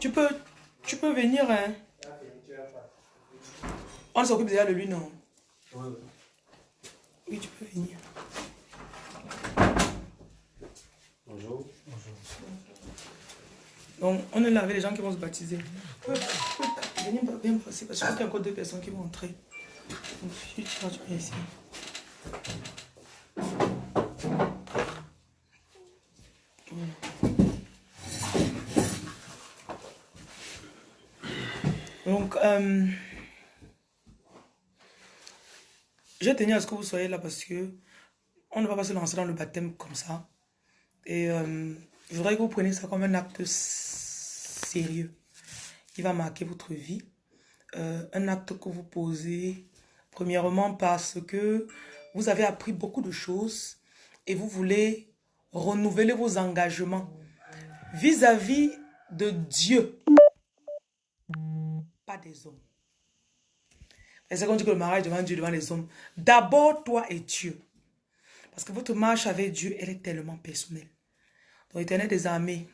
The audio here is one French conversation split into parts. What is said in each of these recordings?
Tu peux, tu peux venir, hein. On s'occupe déjà de lui, non? Oui, tu peux venir. Bonjour. Donc, on est là avec les gens qui vont se baptiser. Venez bien passer parce que je qu'il y a encore deux personnes qui vont entrer. Donc, tu tu euh, je tenais à ce que vous soyez là parce que on ne va pas se lancer dans le baptême comme ça. Et euh, je voudrais que vous preniez ça comme un acte sérieux qui va marquer votre vie. Euh, un acte que vous posez, premièrement parce que vous avez appris beaucoup de choses et vous voulez renouveler vos engagements vis-à-vis de Dieu, pas des hommes. C'est qu'on dit que le mariage devant Dieu, devant les hommes? D'abord, toi et Dieu. Parce que votre marche avec Dieu, elle est tellement personnelle. Donc, éternel des armées,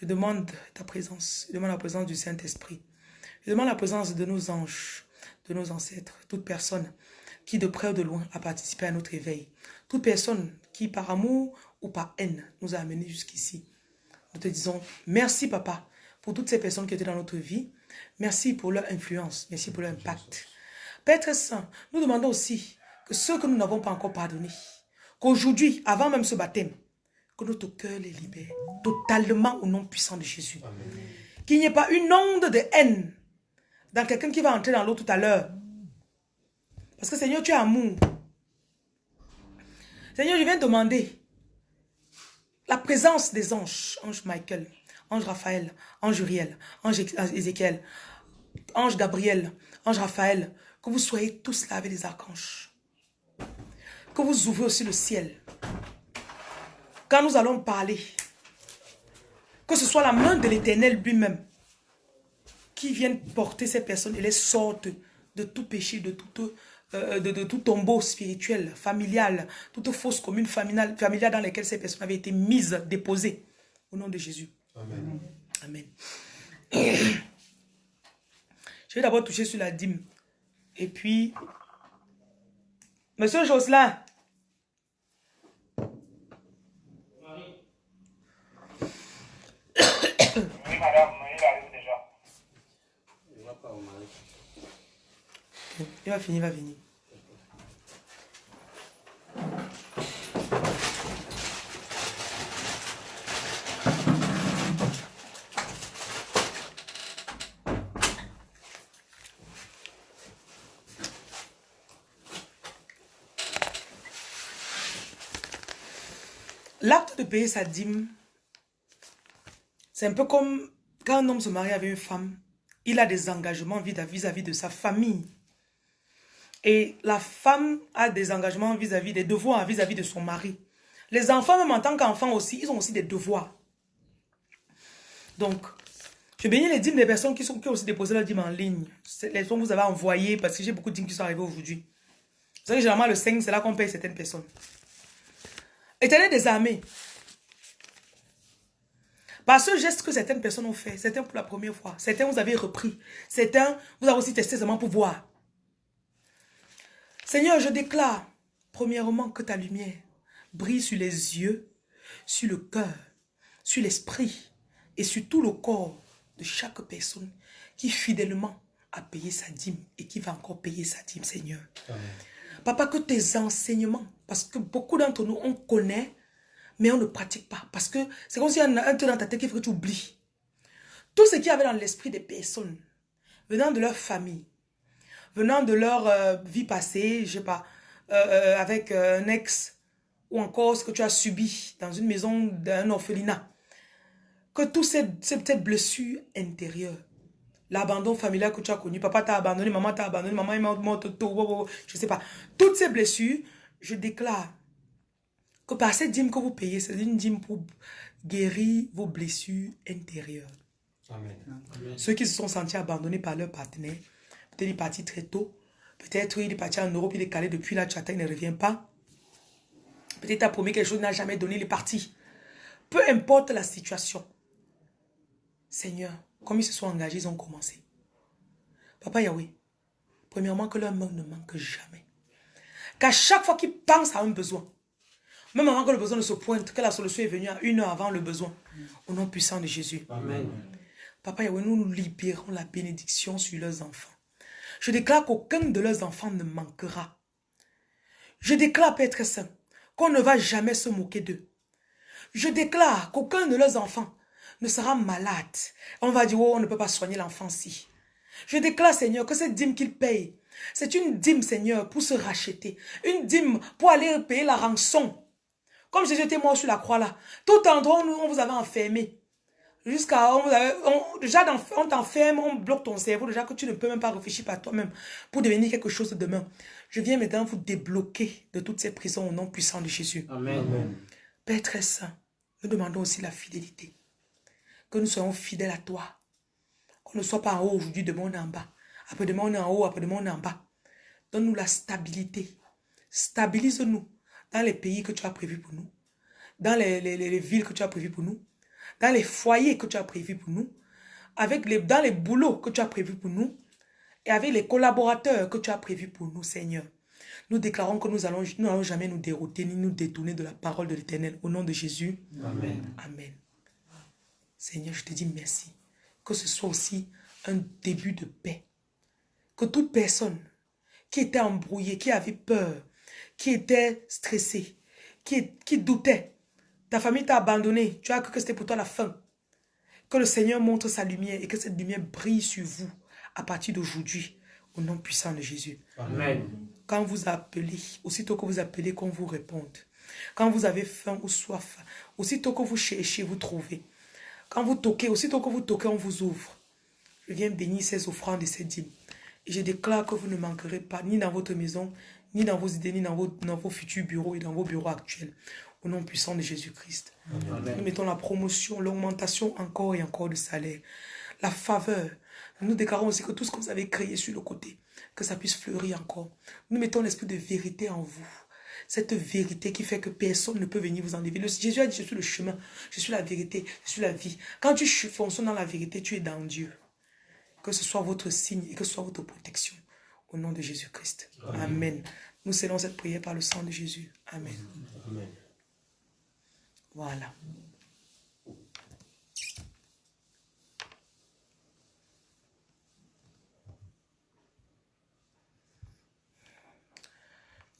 je demande ta présence. Je demande la présence du Saint-Esprit. Je demande la présence de nos anges, de nos ancêtres, toute personne qui de près ou de loin a participé à notre éveil. Toute personne qui par amour ou par haine nous a amenés jusqu'ici. Nous te disons merci papa pour toutes ces personnes qui étaient dans notre vie. Merci pour leur influence. Merci pour leur impact. Père très saint, nous demandons aussi que ceux que nous n'avons pas encore pardonnés, qu'aujourd'hui, avant même ce baptême, que notre cœur les libère totalement au nom puissant de Jésus. Qu'il n'y ait pas une onde de haine dans quelqu'un qui va entrer dans l'eau tout à l'heure. Parce que Seigneur, tu es amour. Seigneur, je viens demander la présence des anges, ange Michael, ange Raphaël, ange Uriel, ange Ézéchiel, ange Gabriel, ange Raphaël, que vous soyez tous là avec les archanges. Que vous ouvrez aussi le ciel. Quand nous allons parler, que ce soit la main de l'éternel lui-même qui vienne porter ces personnes et les sorte de tout péché, de tout, euh, de, tout tombeau spirituel, familial, toute fausse commune familiale, familiale dans laquelle ces personnes avaient été mises, déposées. Au nom de Jésus. Amen. Amen. Je vais d'abord toucher sur la dîme. Et puis, Monsieur Jocelyn, madame, il arrive déjà. Il va pas au mari. Il va finir, il va venir. L'acte de payer sa dîme, c'est un peu comme quand un homme se marie avec une femme, il a des engagements vis-à-vis de sa famille. Et la femme a des engagements vis-à-vis des devoirs vis-à-vis de son mari. Les enfants, même en tant qu'enfants aussi, ils ont aussi des devoirs. Donc, je bénis les dîmes des personnes qui, ont aussi déposé leur dîme en ligne. Les dons que vous avez envoyés, parce que j'ai beaucoup de dîmes qui sont arrivés aujourd'hui. Vous savez, généralement, le 5, c'est là qu'on paye certaines personnes. Éternel des armées. Par ce geste que certaines personnes ont fait, certains pour la première fois, certains vous avez repris, certains vous avez aussi testé seulement pour voir. Seigneur, je déclare, premièrement, que ta lumière brille sur les yeux, sur le cœur, sur l'esprit et sur tout le corps de chaque personne qui fidèlement a payé sa dîme et qui va encore payer sa dîme, Seigneur. Papa, que tes enseignements, parce que beaucoup d'entre nous, on connaît, mais on ne pratique pas. Parce que c'est comme s'il y a un truc dans ta tête qu'il faut que tu oublies. Tout ce qu'il y avait dans l'esprit des personnes, venant de leur famille, venant de leur euh, vie passée, je sais pas, euh, euh, avec un ex, ou encore ce que tu as subi dans une maison d'un orphelinat, que toutes ces, ces blessures intérieures, l'abandon familial que tu as connu, papa t'a abandonné, maman t'a abandonné, maman est morte, je sais pas, toutes ces blessures, je déclare que par cette dîme que vous payez, c'est une dîme pour guérir vos blessures intérieures. Amen. Ceux qui se sont sentis abandonnés par leur partenaire, Peut-être il est parti très tôt. Peut-être il est parti en Europe, il est calé depuis là, tu attends, il ne revient pas. Peut-être tu as promis quelque chose, il n'a jamais donné, il est parti. Peu importe la situation. Seigneur, comme ils se sont engagés, ils ont commencé. Papa Yahweh, premièrement que leur main ne manque jamais. Qu'à chaque fois qu'ils pensent à un besoin, même avant que le besoin ne se pointe, que la solution est venue à une heure avant le besoin. Au nom puissant de Jésus. Amen. Papa Yahweh, nous nous libérons la bénédiction sur leurs enfants. Je déclare qu'aucun de leurs enfants ne manquera. Je déclare, Père Saint, qu'on ne va jamais se moquer d'eux. Je déclare qu'aucun de leurs enfants ne sera malade. On va dire, oh, on ne peut pas soigner l'enfant si. Je déclare, Seigneur, que cette dîme qu'il paye, c'est une dîme, Seigneur, pour se racheter. Une dîme pour aller payer la rançon. Comme Jésus était mort sur la croix là. Tout endroit où on vous avait enfermé. Jusqu'à, on, on, déjà, on t'enferme, on bloque ton cerveau, déjà que tu ne peux même pas réfléchir par toi-même pour devenir quelque chose de demain. Je viens maintenant vous débloquer de toutes ces prisons au nom puissant de Jésus. Amen. Père très saint, nous demandons aussi la fidélité. Que nous soyons fidèles à toi. Qu'on ne soit pas en haut aujourd'hui, demain on est en bas. Après-demain on est en haut, après-demain on est en bas. Donne-nous la stabilité. Stabilise-nous dans les pays que tu as prévus pour nous. Dans les, les, les villes que tu as prévues pour nous dans les foyers que tu as prévus pour nous, avec les, dans les boulots que tu as prévus pour nous, et avec les collaborateurs que tu as prévus pour nous, Seigneur. Nous déclarons que nous allons, nous n'allons jamais nous dérouter ni nous détourner de la parole de l'Éternel. Au nom de Jésus. Amen. Amen. Seigneur, je te dis merci. Que ce soit aussi un début de paix. Que toute personne qui était embrouillée, qui avait peur, qui était stressée, qui, qui doutait, ta famille t'a abandonné. Tu as cru que c'était pour toi la fin. Que le Seigneur montre sa lumière et que cette lumière brille sur vous à partir d'aujourd'hui. Au nom puissant de Jésus. Amen. Quand vous appelez, aussitôt que vous appelez, qu'on vous réponde. Quand vous avez faim ou soif, aussitôt que vous cherchez, vous trouvez. Quand vous toquez, aussitôt que vous toquez, on vous ouvre. Je viens bénir ces offrandes et ces dîmes. Je déclare que vous ne manquerez pas, ni dans votre maison, ni dans vos idées, ni dans vos, dans vos futurs bureaux et dans vos bureaux actuels. Au nom puissant de Jésus-Christ. Nous mettons la promotion, l'augmentation encore et encore de salaire. La faveur. Nous déclarons aussi que tout ce que vous avez créé sur le côté, que ça puisse fleurir encore. Nous mettons l'esprit de vérité en vous. Cette vérité qui fait que personne ne peut venir vous enlever. Le, Jésus a dit, je suis le chemin, je suis la vérité, je suis la vie. Quand tu fonctionnes dans la vérité, tu es dans Dieu. Que ce soit votre signe et que ce soit votre protection. Au nom de Jésus-Christ. Amen. Amen. Nous scellons cette prière par le sang de Jésus. Amen. Amen. Voilà.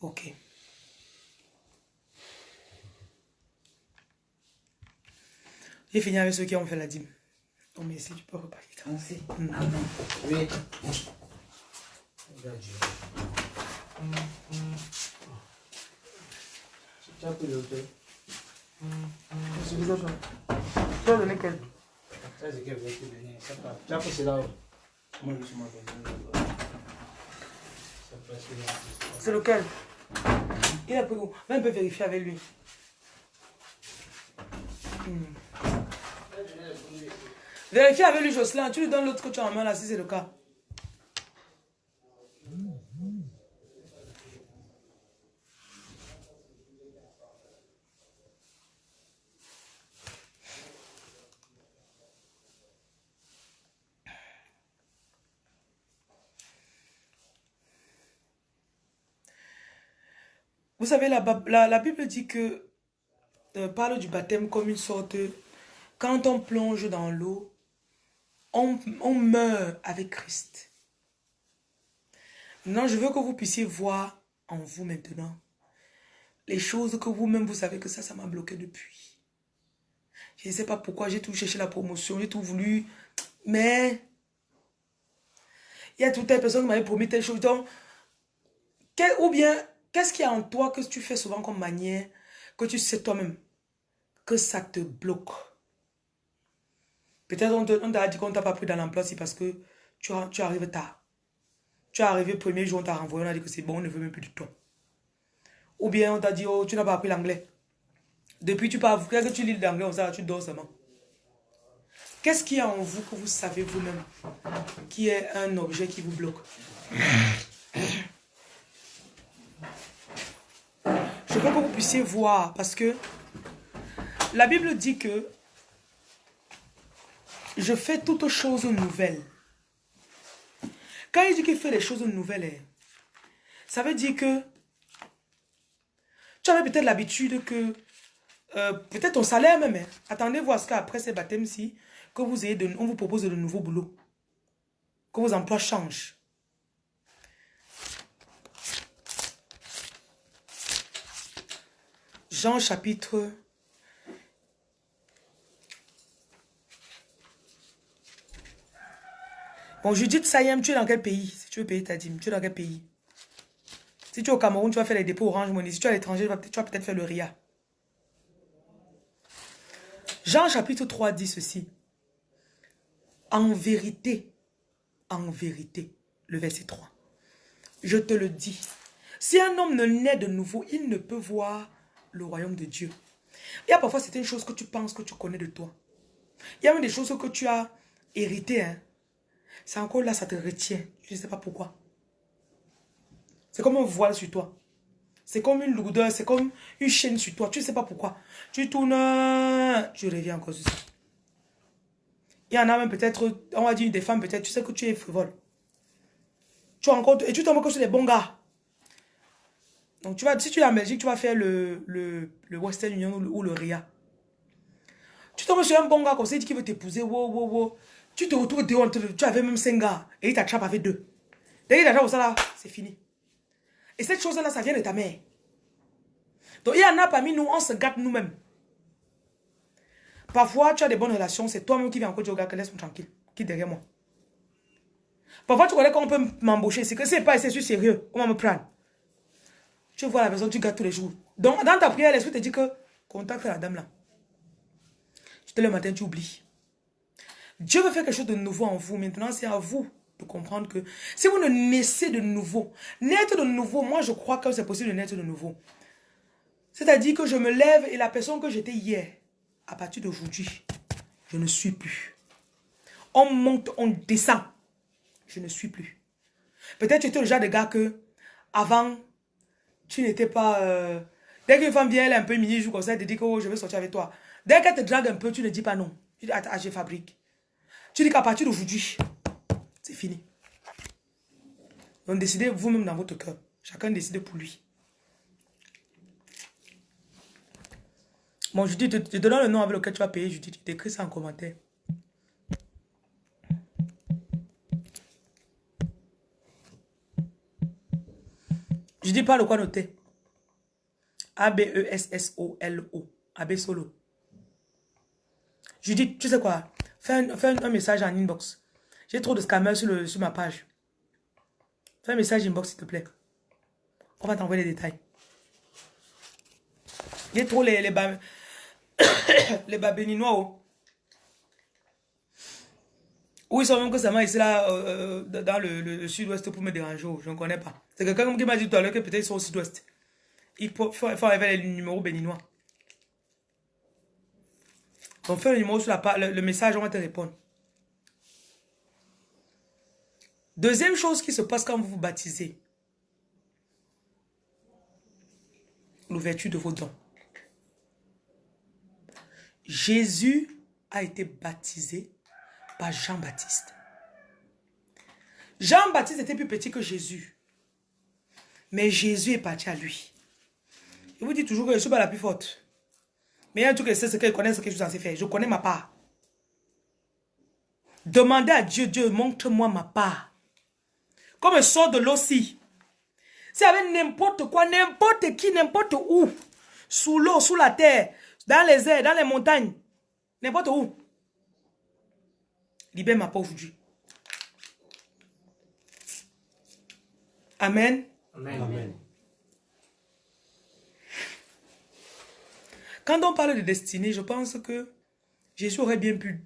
Ok. J'ai fini avec ceux qui ont fait la dîme. Mais si tu peux. Mm. Amen. Oui. Tu as pris l'auteur. Je vous ai. Tu as donné quel Ça, c'est qu'elle veut te donner. Ça part. Tu as pris cela. Moi, je suis mort. Ça passe là. C'est lequel Il a pris où? Même peut vérifier avec lui. Hmm. Vérifie avec lui, Jocelyn. Tu lui donnes l'autre que tu as en main là, si c'est le cas. Vous savez, la, la, Bible dit que, euh, parle du baptême comme une sorte, quand on plonge dans l'eau, on, meurt avec Christ. Maintenant, je veux que vous puissiez voir en vous maintenant les choses que vous-même, vous savez que ça, ça m'a bloqué depuis. Je ne sais pas pourquoi, j'ai tout cherché la promotion, j'ai tout voulu, mais il y a toute telle personne qui m'avait promis telle chose. Donc, ou bien, qu'est-ce qu'il y a en toi que tu fais souvent comme manière, que tu sais toi-même, que ça te bloque? Peut-être on t'a dit qu'on t'a pas pris dans l'emploi, c'est parce que tu, arrives tard. Tu es arrivé le premier jour, on t'a renvoyé, on a dit que c'est bon, on ne veut même plus de toi. Ou bien on t'a dit, oh, tu n'as pas appris l'anglais. Depuis, tu parles, que tu lis l'anglais, on sait, tu dors seulement. Qu'est-ce qu'il y a en vous que vous savez vous-même qui est un objet qui vous bloque? Je veux que vous puissiez voir parce que la Bible dit que je fais toutes choses nouvelles. Quand il dit qu'il fait les choses nouvelles, hein, ça veut dire que tu avais peut-être l'habitude que, euh, peut-être ton salaire même, hein. attendez voir ce qu'après ces baptêmes-ci, que vous ayez de, on vous propose de nouveaux boulots, que vos emplois changent. Jean chapitre Bon, Judith Sayem, tu es dans quel pays? Si tu veux payer ta dîme, tu es dans quel pays? Si tu es au Cameroun, tu vas faire les dépôts Orange Money. Si tu es à l'étranger, tu vas peut-être faire le RIA. Jean chapitre 3 dit ceci. En vérité, en vérité, le verset 3. Je te le dis. Si un homme ne naît de nouveau, il ne peut voir le royaume de Dieu. Il y a parfois certaines choses que tu penses que tu connais de toi. Il y a même des choses que tu as héritées. Hein. C'est encore là, ça te retient. Je ne sais pas pourquoi. C'est comme un voile sur toi. C'est comme une lourdeur, c'est comme une chaîne sur toi. Tu ne sais pas pourquoi. Tu tournes, tu reviens encore sur ça. Il y en a même peut-être, on va dire des femmes peut-être, tu sais que tu es frivole. Tu encore, et tu tombes encore sur des bons gars. Donc tu vas, si tu es en Belgique, tu vas faire le, le, le Western Union ou le, RIA. Tu tombes sur un bon gars comme ça, il veut t'épouser, wow, wow, wow. Tu te retrouves dehors, tu avais même 5 gars et il t'attrape avec deux. Dès qu'il t'attrape ça là, c'est fini. Et cette chose-là, ça vient de ta mère. Donc il y en a parmi nous, on se gâte nous-mêmes. Parfois, tu as des bonnes relations, c'est toi-même qui viens encore dire au gars que laisse-moi tranquille, qui derrière moi. Parfois, tu connais qu'on peut m'embaucher, c'est que c'est pas assez sérieux, on va me prendre. Tu vois la personne, tu gâtes tous les jours. Donc, dans ta prière, l'esprit te dit que contacte la dame là. Tu te le matin, tu oublies. Dieu veut faire quelque chose de nouveau en vous. Maintenant, c'est à vous de comprendre que si vous ne naissez de nouveau, naître de nouveau, moi je crois que c'est possible de naître de nouveau. C'est-à-dire que je me lève et la personne que j'étais hier, à partir d'aujourd'hui, je ne suis plus. On monte, on descend. Je ne suis plus. Peut-être tu étais le genre de gars que, avant, tu n'étais pas... Euh, dès qu'une femme vient, elle est un peu mini, joue comme ça, elle te dit que oh, je veux sortir avec toi. Dès qu'elle te drague un peu, tu ne dis pas non. Tu dis, attends, je fabrique. Tu dis qu'à partir d'aujourd'hui, c'est fini. Donc décidez vous-même dans votre cœur. Chacun décide pour lui. Bon, je dis, je te donne le nom avec lequel tu vas payer. Je dis, tu écris ça en commentaire. Je dis pas le quoi noter. A-B-E-S-S-O-L-O. A-B solo. Je dis, tu sais quoi? Fais un, message en inbox. J'ai trop de scammers sur, sur ma page. Fais un message inbox, s'il te plaît. On va t'envoyer les détails. J'ai trop les, les, bas, les bas béninois. Oh. Où ils sont même que ça m'a ici là, euh, euh, dans le, sud-ouest pour me déranger. Oh. Je ne connais pas. C'est quelqu'un qui m'a dit tout à l'heure que peut-être ils sont au sud-ouest. Il faut, faut, arriver les numéros béninois. Donc fais le numéro sur la le, le message, on va te répondre. Deuxième chose qui se passe quand vous vous baptisez. L'ouverture de vos dons. Jésus a été baptisé par Jean-Baptiste. Jean-Baptiste était plus petit que Jésus. Mais Jésus est parti à lui. Je vous dis toujours que je suis pas la plus forte. Mais il y a un truc, c'est ce qu'elle connaît, ce que je suis censé faire. Je connais ma part. Demandez à Dieu, Dieu, montre-moi ma part. Comme sort de l'eau si. C'est avec n'importe quoi, n'importe qui, n'importe où. Sous l'eau, sous la terre, dans les airs, dans les montagnes. N'importe où. Libère ma part aujourd'hui. Amen. Amen. Amen. Quand on parle de destinée, je pense que Jésus aurait bien pu.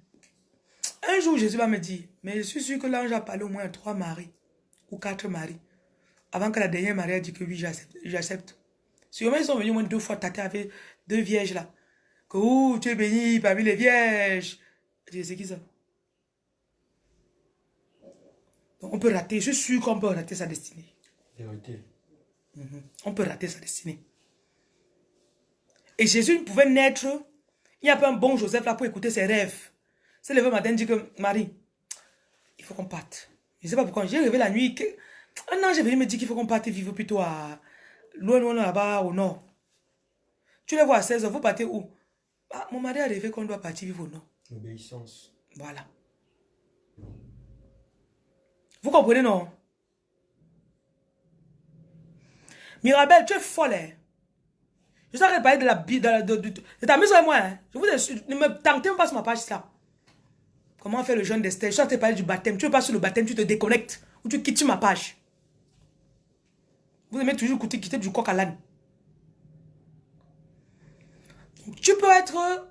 Un jour, Jésus va me dire, mais je suis sûr que l'ange a parlé au moins à trois maris ou quatre maris. Avant que la dernière marie ait dit que oui, j'accepte. Sûrement, ils sont venus au moins deux fois tâter avec deux vierges là. Que ouh, tu es béni parmi les vierges. Je sais qui ça? Donc, on peut rater, je suis sûr qu'on peut rater sa destinée. Mm-hmm. On peut rater sa destinée. Et Jésus ne pouvait naître. Il n'y a pas un bon Joseph là pour écouter ses rêves. C'est levé le matin, dit que Marie, il faut qu'on parte. Je ne sais pas pourquoi. J'ai rêvé la nuit. Que... Un ange est venu me dire qu'il faut qu'on parte vivre plutôt à loin, loin là-bas au nord. Tu les vois à 16 h vous partez où? Ah, Mon mari a rêvé qu'on doit partir vivre au nord. L'obéissance. Voilà. Vous comprenez, non? Mirabel, tu es folle. Je sais parler de la de, de, de, de ta maison et moi. Hein? Je vous ne me tentez pas sur ma page ça. Comment faire le jeûne d'Esther Je suis en train de parler du baptême. Tu veux pas sur le baptême, tu te déconnectes. Ou tu quittes ma page. Vous aimez toujours quitter, quitter du coq à l'âne. Tu peux être...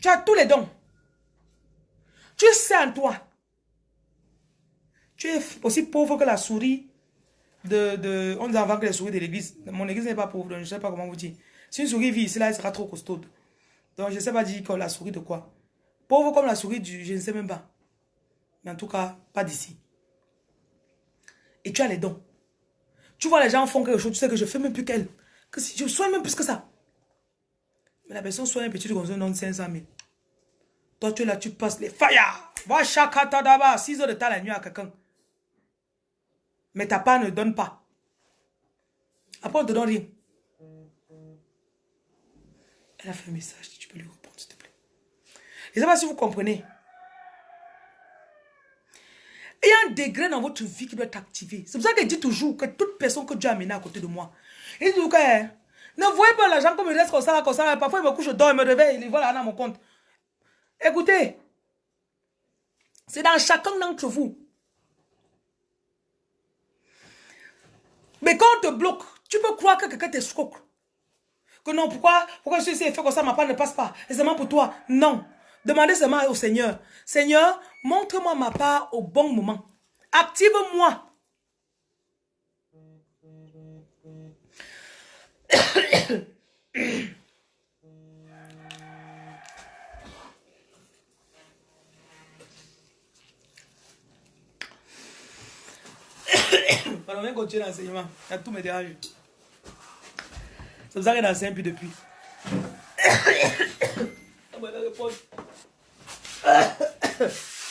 Tu as tous les dons. Tu sais en toi. Tu es aussi pauvre que la souris de... de on dit avant que les souris de l'église. Mon église n'est pas pauvre, donc je ne sais pas comment vous dire. Si une souris vit ici, là, elle sera trop costaud. Donc je ne sais pas dire la souris de quoi. Pauvre comme la souris du... Je ne sais même pas. Mais en tout cas, pas d'ici. Et tu as les dons. Tu vois, les gens font quelque chose, tu sais que je fais même plus qu'elle. Que si je soigne même plus que ça. Mais la personne soigne un petit comme ça, non 500 000. Toi, tu es là, tu passes les fire. Va d'abord, 6 heures de temps la nuit à quelqu'un. Mais ta part ne donne pas. Après, on ne te donne rien. Elle a fait un message, tu peux lui répondre, s'il te plaît. Je ne sais pas si vous comprenez. Il y a un degré dans votre vie qui doit être activé. C'est pour ça qu'elle dit toujours que toute personne que Dieu a amenée à côté de moi, il dit que hein, ne voyez pas l'argent comme il reste comme ça, comme ça. Parfois, il me couche, je dors, il me réveille, il voit là dans mon compte. Écoutez, c'est dans chacun d'entre vous. Mais quand on te bloque, tu peux croire que quelqu'un t'escroque. Que non, pourquoi, pourquoi je suis fait comme ça, ma part ne passe pas. Et seulement pour toi. Non. Demandez seulement au Seigneur. Seigneur, montre-moi ma part au bon moment. Active-moi. Pardon, on continue l'enseignement. Il y a tout mes dérange. C'est pour ça qu'il enseigne plus depuis.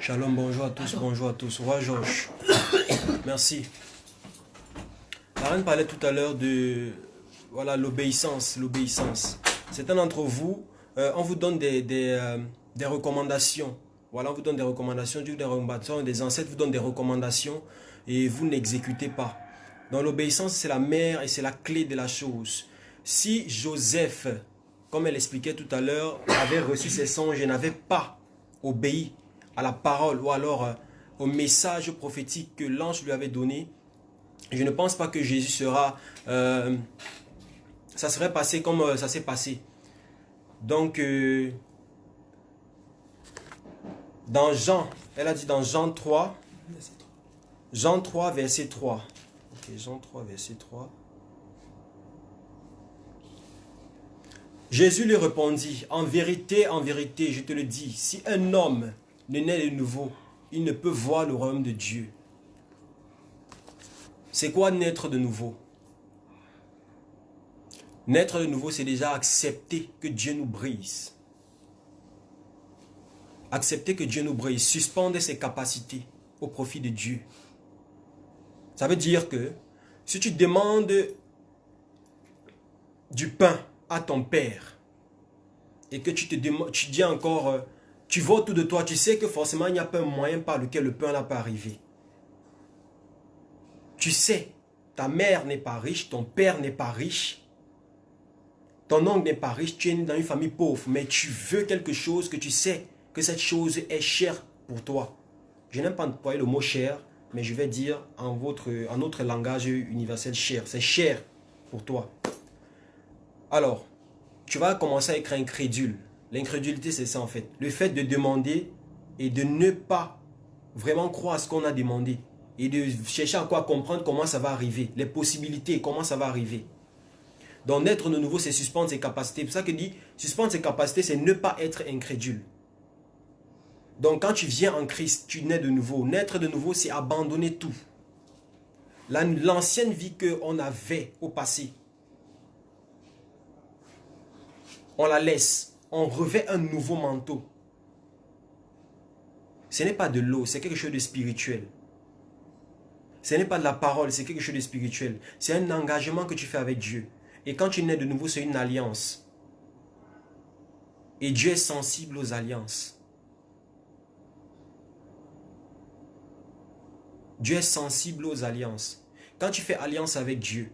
Shalom, bonjour à tous, bonjour à tous. Roi Georges, merci. La reine parlait tout à l'heure de voilà l'obéissance, l'obéissance. Certains d'entre vous, euh, on vous donne euh, des recommandations. Voilà, on vous donne des recommandations, Dieu des recommandations, des ancêtres vous donnent des recommandations et vous n'exécutez pas. Donc l'obéissance, c'est la mère et c'est la clé de la chose. Si Joseph, comme elle expliquait tout à l'heure, avait reçu ses songes et n'avait pas obéi à la parole ou alors euh, au message prophétique que l'ange lui avait donné, je ne pense pas que Jésus sera... ça serait passé comme euh, ça s'est passé. Donc, euh, dans Jean, elle a dit dans Jean 3, Jean 3, verset 3. Ok, Jean 3, verset 3. Jésus lui répondit, en vérité, en vérité, je te le dis, si un homme ne naît de nouveau, il ne peut voir le royaume de Dieu. C'est quoi naître de nouveau? Naître de nouveau, c'est déjà accepter que Dieu nous brise. Accepter que Dieu nous brise, suspendre ses capacités au profit de Dieu. Ça veut dire que si tu demandes du pain à ton père et que tu te dis encore, euh, tu vois autour de toi, tu sais que forcément il n'y a pas un moyen par lequel le pain n'a pas arrivé. Tu sais, ta mère n'est pas riche, ton père n'est pas riche, ton oncle n'est pas riche, tu es dans une famille pauvre, mais tu veux quelque chose que tu sais que cette chose est chère pour toi. Je n'aime pas employer le mot cher, mais je vais dire en, votre, en notre langage universel cher. C'est cher pour toi. Alors, tu vas commencer à être incrédule. L'incrédulité, c'est ça en fait. Le fait de demander et de ne pas vraiment croire à ce qu'on a demandé. et de chercher encore à comprendre comment ça va arriver, les possibilités, comment ça va arriver. Donc naître de nouveau, c'est suspendre ses capacités. C'est pour ça que dit, suspendre ses capacités, c'est ne pas être incrédule. Donc quand tu viens en Christ, tu nais de nouveau. Naître de nouveau, c'est abandonner tout. L'ancienne vie qu'on avait au passé, on la laisse. On revêt un nouveau manteau. Ce n'est pas de l'eau, c'est quelque chose de spirituel. Ce n'est pas de la parole, c'est quelque chose de spirituel. C'est un engagement que tu fais avec Dieu. Et quand tu nais de nouveau, c'est une alliance. Et Dieu est sensible aux alliances. Dieu est sensible aux alliances. Quand tu fais alliance avec Dieu,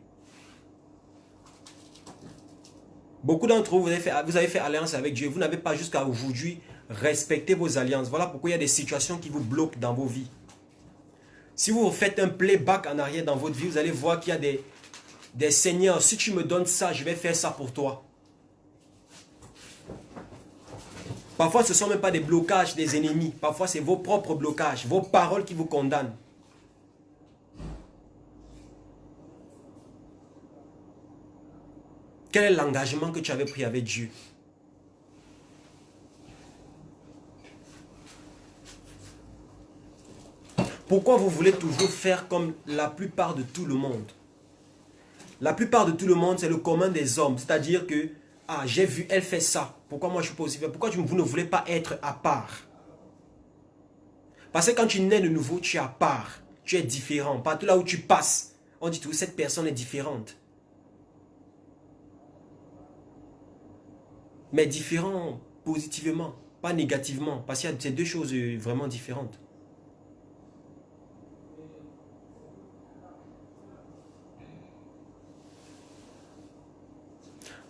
beaucoup d'entre vous, vous avez, fait, avez fait alliance avec Dieu. Vous n'avez pas jusqu'à aujourd'hui respecté vos alliances. Voilà pourquoi il y a des situations qui vous bloquent dans vos vies. Si vous faites un playback en arrière dans votre vie, vous allez voir qu'il y a des, des seigneurs. Si tu me donnes ça, je vais faire ça pour toi. Parfois, ce ne sont même pas des blocages des ennemis. Parfois, c'est vos propres blocages, vos paroles qui vous condamnent. Quel est l'engagement que tu avais pris avec Dieu? Pourquoi vous voulez toujours faire comme la plupart de tout le monde? La plupart de tout le monde, c'est le commun des hommes. C'est-à-dire que, ah, j'ai vu, elle fait ça. Pourquoi moi je suis pas aussi Pourquoi vous ne voulez pas être à part? Parce que quand tu nais de nouveau, tu es à part. Tu es différent. Partout là où tu passes, on dit tout, cette personne est différente. Mais différent positivement, pas négativement. Parce qu'il y a ces deux choses euh, vraiment différentes.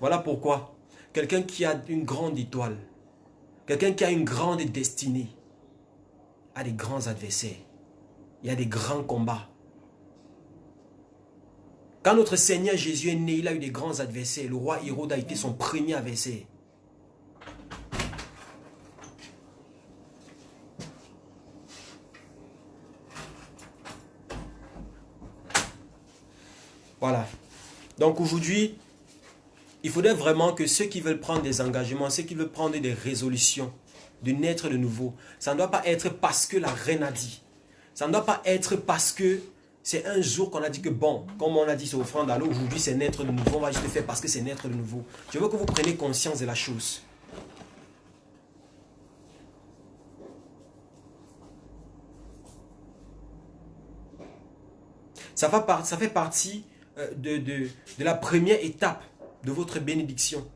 Voilà pourquoi quelqu'un qui a une grande étoile, quelqu'un qui a une grande destinée, a des grands adversaires. Il y a des grands combats. Quand notre Seigneur Jésus est né, il a eu des grands adversaires. Le roi Hérode a été son premier adversaire. Voilà. Donc aujourd'hui, il faudrait vraiment que ceux qui veulent prendre des engagements, ceux qui veulent prendre des résolutions, de naître de nouveau, ça ne doit pas être parce que la reine a dit. Ça ne doit pas être parce que c'est un jour qu'on a dit que bon, comme on a dit c'est offrande à l'eau, aujourd'hui c'est naître de nouveau, on va juste le faire parce que c'est naître de nouveau. Je veux que vous preniez conscience de la chose. Ça, fait partie euh, de la première étape de votre bénédiction.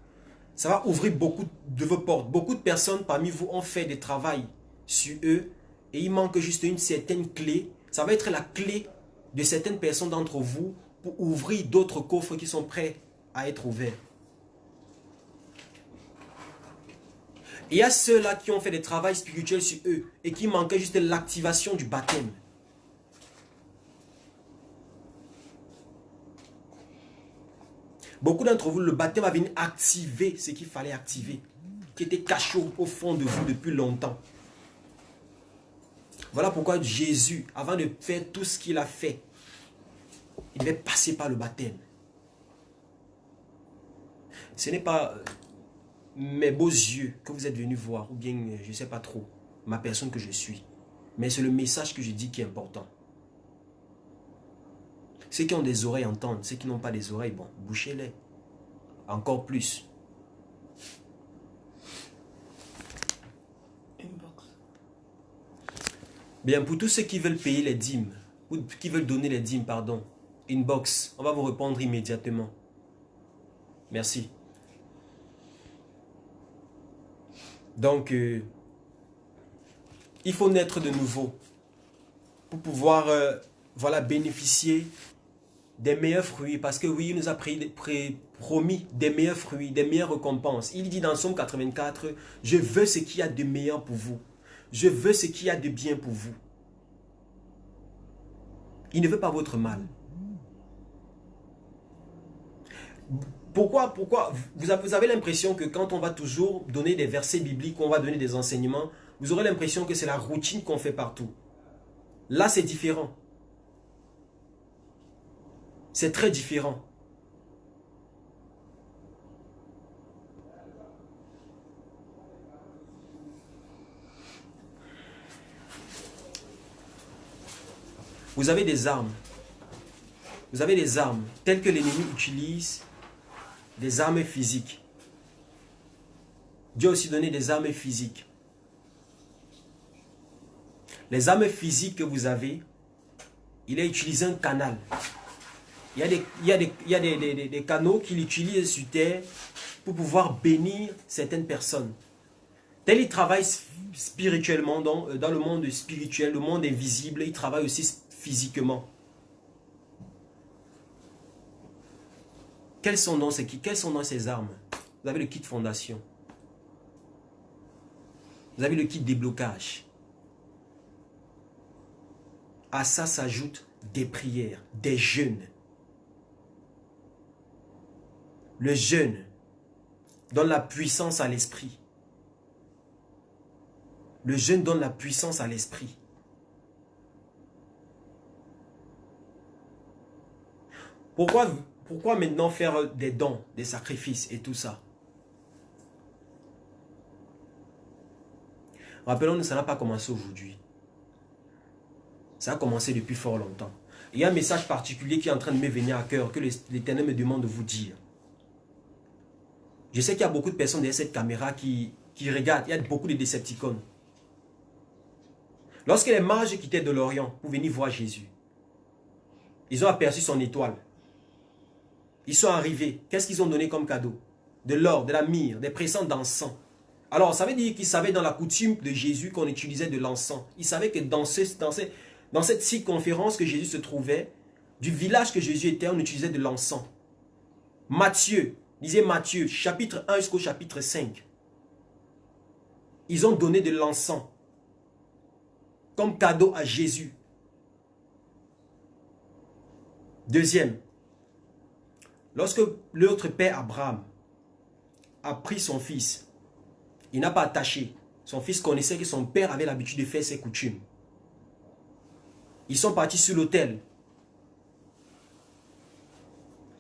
Ça va ouvrir beaucoup de vos portes. Beaucoup de personnes parmi vous ont fait des travaux sur eux et il manque juste une certaine clé. Ça va être la clé de certaines personnes d'entre vous pour ouvrir d'autres coffres qui sont prêts à être ouverts. Il y a ceux-là qui ont fait des travaux spirituels sur eux et qui manquaient juste l'activation du baptême. Beaucoup d'entre vous, le baptême va venir activer ce qu'il fallait activer, qui était caché au fond de vous depuis longtemps. Voilà pourquoi Jésus, avant de faire tout ce qu'il a fait, il devait passer par le baptême. Ce n'est pas euh, mes beaux yeux que vous êtes venus voir, ou bien, euh, je ne sais pas trop, ma personne que je suis. Mais c'est le message que je dis qui est important. Ceux qui ont des oreilles entendent, ceux qui n'ont pas des oreilles, bon, bouchez-les. Encore plus. Bien, pour tous ceux qui veulent payer les dîmes, ou qui veulent donner les dîmes, pardon, inbox, on va vous répondre immédiatement. Merci. Donc, euh, il faut naître de nouveau pour pouvoir euh, voilà, bénéficier des meilleurs fruits, parce que oui, il nous a promis des meilleurs fruits, des meilleures récompenses. Il dit dans Somme 84, je veux ce qu'il y a de meilleur pour vous. Je veux ce qu'il y a de bien pour vous. Il ne veut pas votre mal. Pourquoi, pourquoi Vous avez l'impression que quand on va toujours donner des versets bibliques, on va donner des enseignements, vous aurez l'impression que c'est la routine qu'on fait partout. Là, c'est différent. C'est très différent. Vous avez des armes. Vous avez des armes telles que l'ennemi utilise, des armes physiques. Dieu a aussi donné des armes physiques. Les armes physiques que vous avez, il a utilisé un canal. Il y a des, canaux qu'il utilise sur terre pour pouvoir bénir certaines personnes. Tel il travaille spirituellement dans, dans le monde spirituel, le monde invisible, il travaille aussi physiquement. Quels sont donc ces, quelles sont donc ces armes? Vous avez le kit fondation. Vous avez le kit déblocage. À ça s'ajoutent des prières, des jeûnes. Le jeûne donne la puissance à l'esprit. Le jeûne donne la puissance à l'esprit. Pourquoi, pourquoi maintenant faire des dons, des sacrifices et tout ça? Rappelons-nous, ça n'a pas commencé aujourd'hui. Ça a commencé depuis fort longtemps. Il y a un message particulier qui est en train de me venir à cœur, que l'Éternel me demande de vous dire. Je sais qu'il y a beaucoup de personnes derrière cette caméra qui, qui regardent. Il y a beaucoup de Decepticons. Lorsque les mages quittaient de l'Orient pour venir voir Jésus, ils ont aperçu son étoile. Ils sont arrivés. Qu'est-ce qu'ils ont donné comme cadeau? De l'or, de la myrrhe, des présents d'encens. Alors, ça veut dire qu'ils savaient dans la coutume de Jésus qu'on utilisait de l'encens. Ils savaient que dans, dans cette circonférence que Jésus se trouvait, du village que Jésus était, on utilisait de l'encens. Matthieu, lisez Matthieu, chapitre 1 jusqu'au chapitre 5. Ils ont donné de l'encens comme cadeau à Jésus. Deuxième, lorsque l'autre père Abraham a pris son fils, il n'a pas attaché. Son fils connaissait que son père avait l'habitude de faire ses coutumes. Ils sont partis sur l'autel.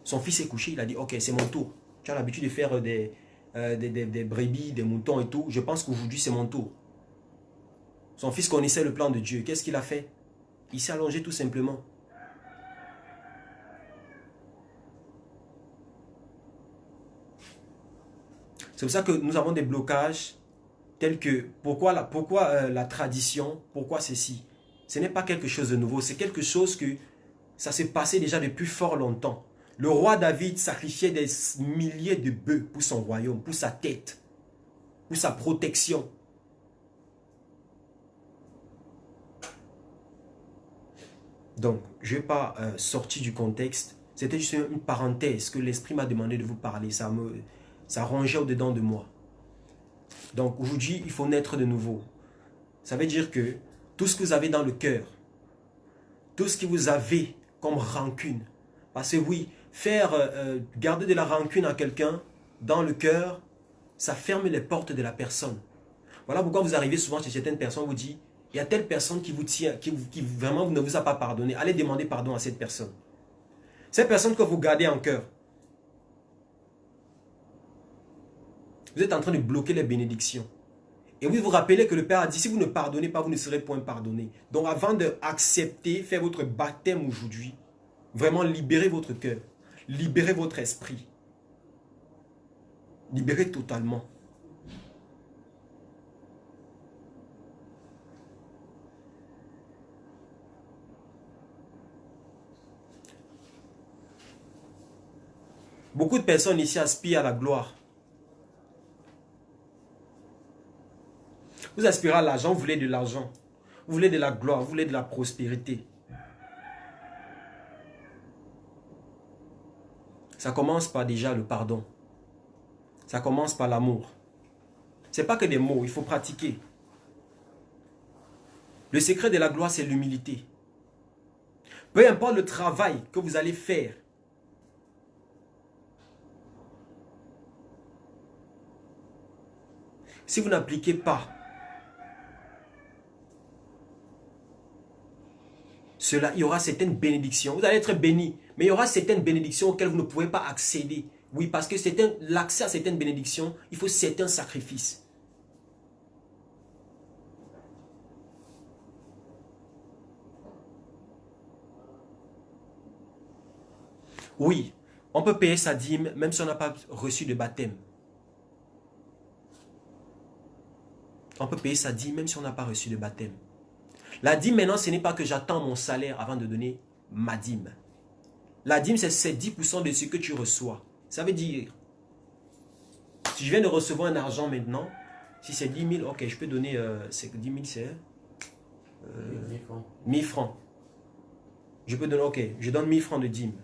Son fils est couché, il a dit, ok, c'est mon tour. Tu l'habitude de faire des, euh, des, des, des des moutons et tout. Je pense qu'aujourd'hui, c'est mon tour. Son fils connaissait le plan de Dieu. Qu'est-ce qu'il a fait? Il s'est allongé tout simplement. C'est pour ça que nous avons des blocages tels que pourquoi la, euh, la tradition, pourquoi ceci? Ce n'est pas quelque chose de nouveau, c'est quelque chose que ça s'est passé déjà depuis fort longtemps. Le roi David sacrifiait des milliers de bœufs pour son royaume, pour sa tête, pour sa protection. Donc, je n'ai pas euh, sorti du contexte. C'était juste une parenthèse que l'Esprit m'a demandé de vous parler. Ça me, ça au-dedans de moi. Donc aujourd'hui, il faut naître de nouveau. Ça veut dire que tout ce que vous avez dans le cœur, tout ce que vous avez comme rancune, parce que oui, faire euh, garder de la rancune à quelqu'un dans le cœur, ça ferme les portes de la personne. Voilà pourquoi vous arrivez souvent chez certaines personnes, vous dit, il y a telle personne qui vous tient, qui, qui vraiment ne vous a pas pardonné. Allez demander pardon à cette personne. Cette personne que vous gardez en cœur, Vous êtes en train de bloquer les bénédictions. Et vous vous rappelez que le Père a dit, si vous ne pardonnez pas, vous ne serez point pardonné. Donc avant d'accepter, faire votre baptême aujourd'hui, vraiment libérez votre cœur, libérez votre esprit. Libérez totalement. Beaucoup de personnes ici aspirent à la gloire. Vous aspirez à l'argent, vous voulez de l'argent. Vous voulez de la gloire, vous voulez de la prospérité. Ça commence par déjà le pardon. Ça commence par l'amour. Ce n'est pas que des mots, il faut pratiquer. Le secret de la gloire, c'est l'humilité. Peu importe le travail que vous allez faire, si vous n'appliquez pas cela, il y aura certaines bénédictions. Vous allez être béni, mais il y aura certaines bénédictions auxquelles vous ne pouvez pas accéder. Oui, parce que l'accès à certaines bénédictions, il faut certains sacrifices. Oui, on peut payer sa dîme même si on n'a pas reçu de baptême. On peut payer sa dîme même si on n'a pas reçu de baptême. La dîme maintenant, ce n'est pas que j'attends mon salaire avant de donner ma dîme. La dîme, c'est 10% de ce que tu reçois. Ça veut dire, si je viens de recevoir un argent maintenant, si c'est 10 000, ok, je peux donner, euh, 10 000 c'est euh, 1000 francs. Je peux donner, ok, je donne 1000 francs de dîme.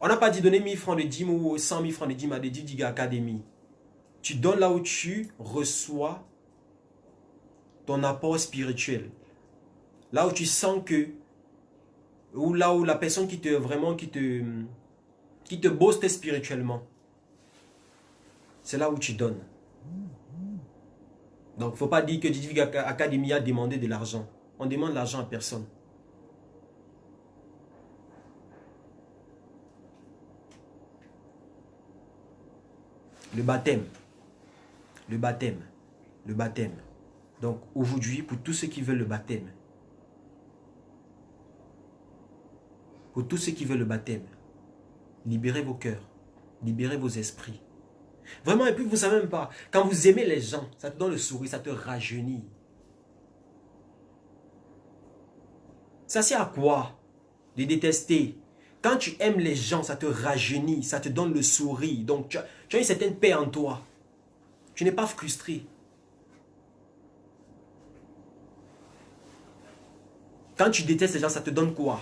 On n'a pas dit donner 1000 francs de dîme ou 100 000 francs de dîme à des Diga Academy. Tu donnes là où tu reçois ton apport spirituel. Là où tu sens que, ou là où la personne qui te vraiment, qui te, qui spirituellement, c'est là où tu donnes. Donc, il faut pas dire que Didier Academy a demandé de l'argent. On demande l'argent à personne. Le baptême. Le baptême. Le baptême. Donc aujourd'hui, pour tous ceux qui veulent le baptême, pour tous ceux qui veulent le baptême, libérez vos cœurs, libérez vos esprits. Vraiment, et puis vous ne savez même pas, quand vous aimez les gens, ça te donne le sourire, ça te rajeunit. Ça sert à quoi De détester? Quand tu aimes les gens, ça te rajeunit, ça te donne le sourire. Donc tu as, tu as une certaine paix en toi. Tu n'es pas frustré. Quand tu détestes les gens, ça te donne quoi?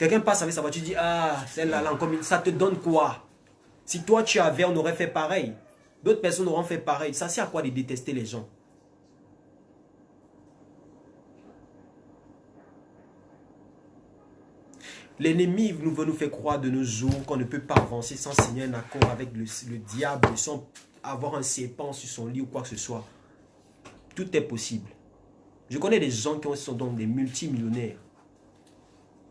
Quelqu'un passe avec sa voiture, tu dis, ah, celle-là, là, ça te donne quoi? Si toi tu avais, on aurait fait pareil. D'autres personnes auront fait pareil. Ça sert à quoi de détester les gens? L'ennemi nous veut nous faire croire de nos jours qu'on ne peut pas avancer sans signer un accord avec le, le diable, sans avoir un serpent sur son lit ou quoi que ce soit. Tout est possible. Je connais des gens qui sont donc des multimillionnaires.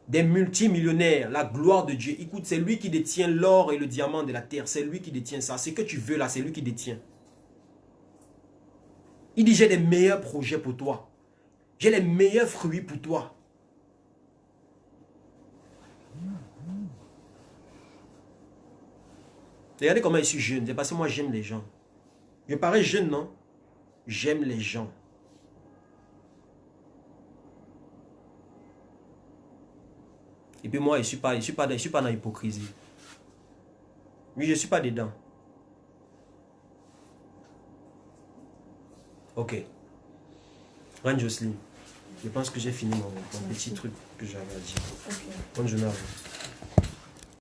Des multimillionnaires, la gloire de Dieu. Écoute, c'est lui qui détient l'or et le diamant de la terre. C'est lui qui détient ça. Ce que tu veux là, c'est lui qui détient. Il dit, j'ai les meilleurs projets pour toi. J'ai les meilleurs fruits pour toi. Regardez comment je suis jeune. C'est parce que moi, j'aime les gens. Je parais jeune, non? J'aime les gens. Et puis moi, je ne suis, pas, je suis, pas, je suis pas dans l'hypocrisie. Oui, je ne suis pas dedans. Ok. Reine Jocelyne, je pense que j'ai fini mon, petit truc que j'avais à dire. Bonne journée à vous.